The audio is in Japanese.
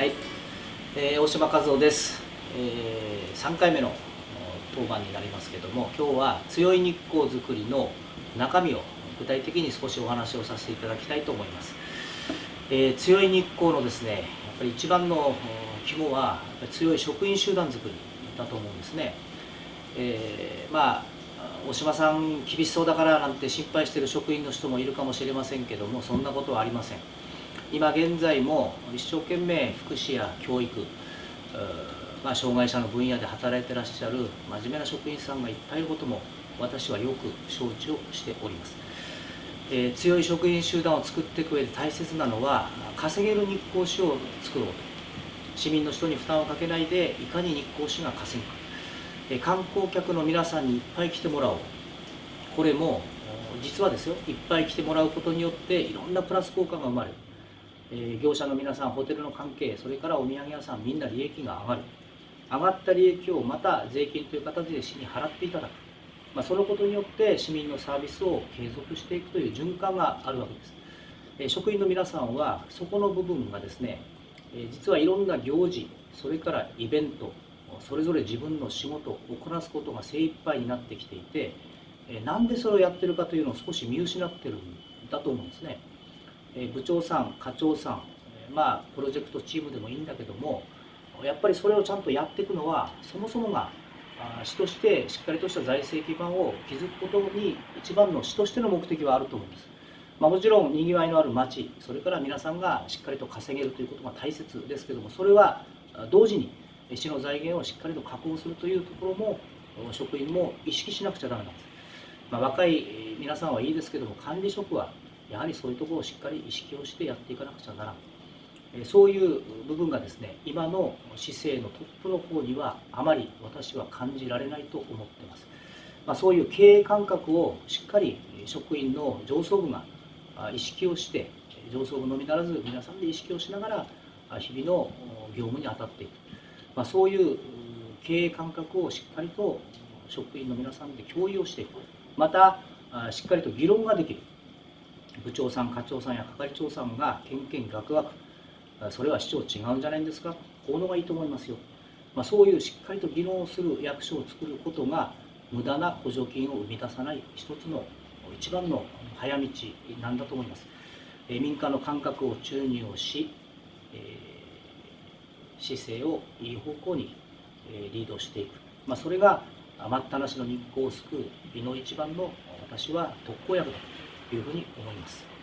はい、えー大島和夫です、え3回目の当番になりますけども今日は強い日光づくりの中身を具体的に少しお話をさせていただきたいと思います、えー強い日光のですねやっぱり一番のお肝は強い職員集団づくりだと思うんですね、えーまあ大島さん厳しそうだからなんて心配している職員の人もいるかもしれませんけどもそんなことはありません。今現在も一生懸命福祉や教育まあ、障害者の分野で働いてらっしゃる真面目な職員さんがいっぱいいることも私はよく承知をしております、えー強い職員集団を作っていく上で大切なのは稼げる日光市を作ろうと。市民の人に負担をかけないでいかに日光市が稼ぐか、えー観光客の皆さんにいっぱい来てもらおう。これも実はですよいっぱい来てもらうことによっていろんなプラス効果が生まれる。え業者の皆さんホテルの関係それからお土産屋さんみんな利益が上がる。上がった利益をまた税金という形で市に払っていただく、まあ、そのことによって市民のサービスを継続していくという循環があるわけです、え職員の皆さんはそこの部分がですね、え実はいろんな行事それからイベントそれぞれ自分の仕事をこなすことが精一杯になってきていて、えなんでそれをやってるかというのを少し見失ってるんだと思うんですね。え部長さん、課長さん、えまあ、プロジェクトチームでもいいんだけども、やっぱりそれをちゃんとやっていくのは、そもそもが市としてしっかりとした財政基盤を築くことに、一番の市としての目的はあると思うんです。まあ、もちろん、にぎわいのある町、それから皆さんがしっかりと稼げるということが大切ですけども、それは同時に市の財源をしっかりと確保するというところも、職員も意識しなくちゃだめなんです。まあ、若い皆さんはいいですけども、管理職はやはりそういうところをしっかり意識をしてやっていかなくちゃならん。そういう部分がですね、今の市政のトップの方にはあまり私は感じられないと思ってます。まあ、そういう経営感覚をしっかり職員の上層部が意識をして、上層部のみならず皆さんで意識をしながら日々の業務に当たっていく。まあ、そういう経営感覚をしっかりと職員の皆さんで共有をしていく。また、しっかりと議論ができる。部長さん、課長さんや係長さんがけんけんがくがく、それは市長違うんじゃないんですか、こういうのがいいと思いますよ。まあ、そういうしっかりと議論をする役所を作ることが、無駄な補助金を生み出さない一つの一番の早道なんだと思います。え民間の感覚を注入をし、えー市政をいい方向にえリードしていく、まあ、それがあ待ったなしの日光を救う美の一番の私は特効薬だというふうに思います。